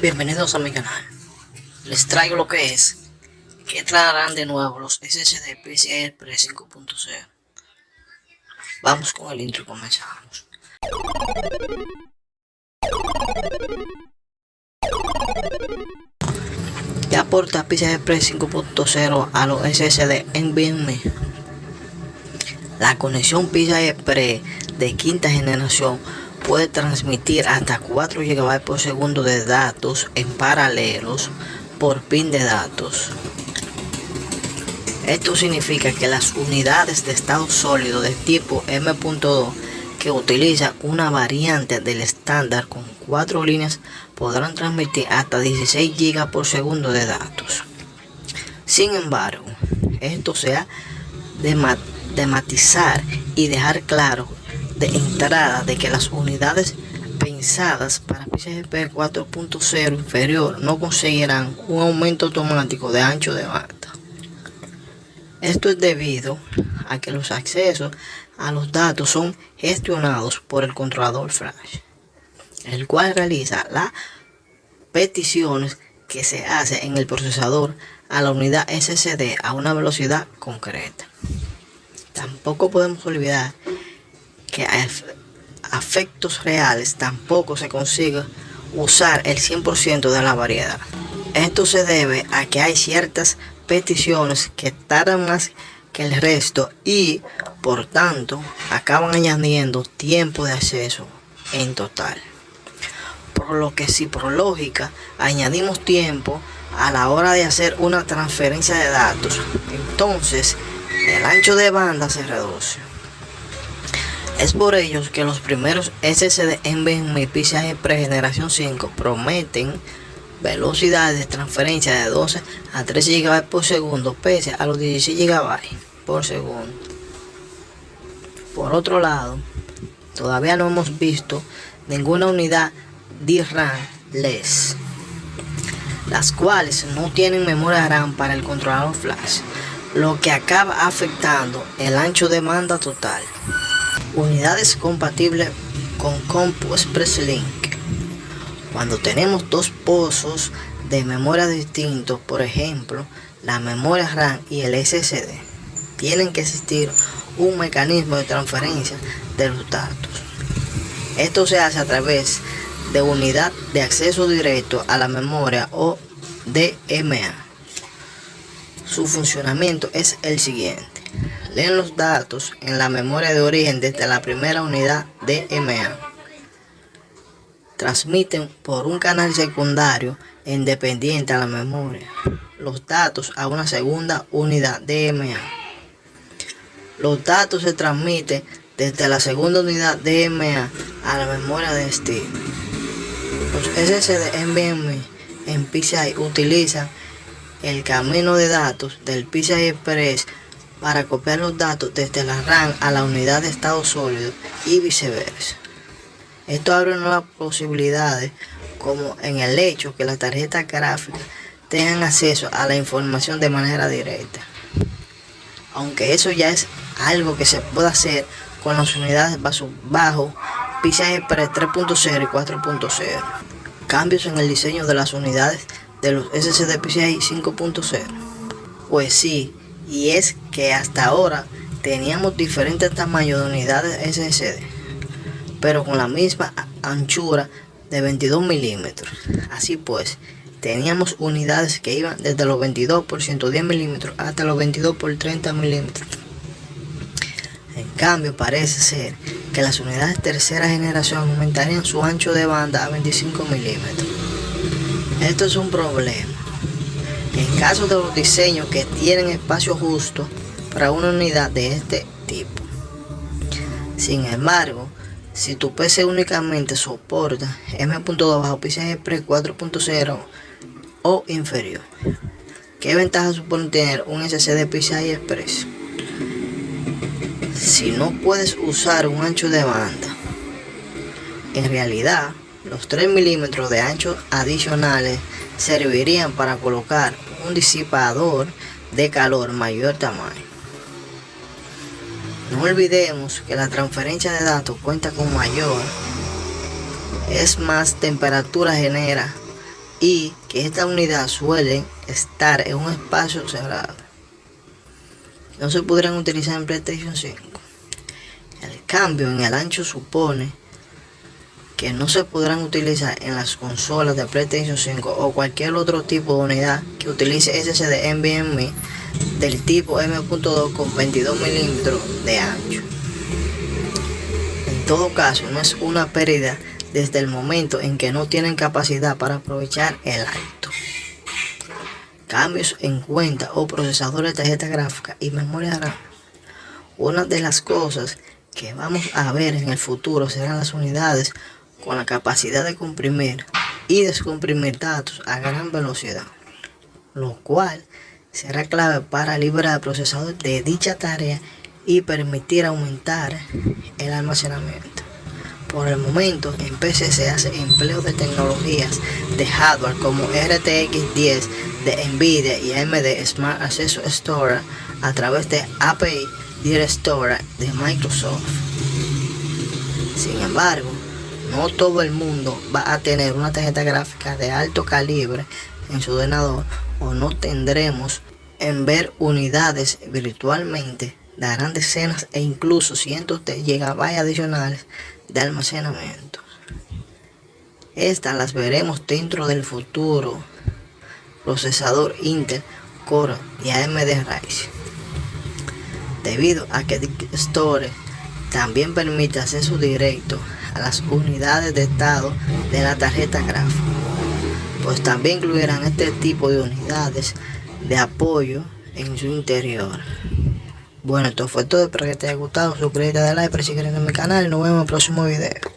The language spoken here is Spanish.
Bienvenidos a mi canal. Les traigo lo que es que traerán de nuevo los SSD PCI Express 5.0. Vamos con el intro y comenzamos. Ya aporta PCI Express 5.0 a los SSD NVMe. La conexión PCI Express de quinta generación puede transmitir hasta 4 GB por segundo de datos en paralelos por pin de datos. Esto significa que las unidades de estado sólido de tipo M.2 que utiliza una variante del estándar con 4 líneas podrán transmitir hasta 16 GB por segundo de datos. Sin embargo, esto se ha de matizar y dejar claro de entrada de que las unidades pensadas para PCIe 4.0 inferior no conseguirán un aumento automático de ancho de banda. Esto es debido a que los accesos a los datos son gestionados por el controlador flash, el cual realiza las peticiones que se hace en el procesador a la unidad SSD a una velocidad concreta. Tampoco podemos olvidar que a efectos reales tampoco se consigue usar el 100% de la variedad. Esto se debe a que hay ciertas peticiones que tardan más que el resto y por tanto acaban añadiendo tiempo de acceso en total. Por lo que si por lógica añadimos tiempo a la hora de hacer una transferencia de datos, entonces el ancho de banda se reduce. Es por ello que los primeros SSD NVMe PCIe Express generación 5 prometen velocidades de transferencia de 12 a 13 GB por segundo pese a los 16 GB por segundo. Por otro lado, todavía no hemos visto ninguna unidad DRAM LES, las cuales no tienen memoria RAM para el controlador flash, lo que acaba afectando el ancho de banda total unidades compatibles con Compu Express Link. Cuando tenemos dos pozos de memoria distintos, por ejemplo, la memoria RAM y el SSD, tienen que existir un mecanismo de transferencia de los datos. Esto se hace a través de unidad de acceso directo a la memoria o DMA. Su funcionamiento es el siguiente leen los datos en la memoria de origen desde la primera unidad DMA. Transmiten por un canal secundario independiente a la memoria los datos a una segunda unidad DMA. Los datos se transmiten desde la segunda unidad DMA a la memoria de destino. Los SSD NVMe en PCI utilizan el camino de datos del PCI Express para copiar los datos desde la RAM a la unidad de estado sólido y viceversa. Esto abre nuevas posibilidades como en el hecho que las tarjetas gráficas tengan acceso a la información de manera directa. Aunque eso ya es algo que se puede hacer con las unidades bajo, bajo PCI Express 3.0 y 4.0. Cambios en el diseño de las unidades de los SSD PCI 5.0. Pues sí, y es que hasta ahora teníamos diferentes tamaños de unidades SSD, pero con la misma anchura de 22 milímetros. Así pues, teníamos unidades que iban desde los 22 por 110 milímetros hasta los 22 por 30 milímetros. En cambio, parece ser que las unidades tercera generación aumentarían su ancho de banda a 25 milímetros. Esto es un problema en caso de los diseños que tienen espacio justo para una unidad de este tipo. Sin embargo, si tu PC únicamente soporta M.2 bajo PCI Express 4.0 o inferior, ¿qué ventaja supone tener un SSD PCI Express? Si no puedes usar un ancho de banda, en realidad los 3 milímetros de ancho adicionales servirían para colocar un disipador de calor mayor tamaño. No olvidemos que la transferencia de datos cuenta con mayor, es más temperatura genera y que esta unidad suele estar en un espacio cerrado. No se podrán utilizar en PlayStation 5. El cambio en el ancho supone que no se podrán utilizar en las consolas de PlayStation 5 o cualquier otro tipo de unidad que utilice SSD NVMe del tipo M.2 con 22 milímetros de ancho. En todo caso, no es una pérdida desde el momento en que no tienen capacidad para aprovechar el alto. Cambios en cuenta o procesadores de tarjeta gráfica y memoria RAM. Una de las cosas que vamos a ver en el futuro serán las unidades con la capacidad de comprimir y descomprimir datos a gran velocidad, lo cual será clave para liberar el procesador de dicha tarea y permitir aumentar el almacenamiento. Por el momento, en PC se hace empleo de tecnologías de hardware como RTX 10 de Nvidia y AMD Smart Access Store a través de API Direct Store de Microsoft. Sin embargo, no todo el mundo va a tener una tarjeta gráfica de alto calibre en su ordenador o no tendremos en ver unidades virtualmente darán decenas e incluso cientos de gigabytes adicionales de almacenamiento. Estas las veremos dentro del futuro procesador Intel Core y AMD Ryzen. Debido a que Store también permite acceso directo a las unidades de estado de la tarjeta gráfica, pues también incluirán este tipo de unidades de apoyo en su interior. Bueno, esto fue todo, espero que te haya gustado, suscríbete, dale like, seguir en mi canal y nos vemos en el próximo video.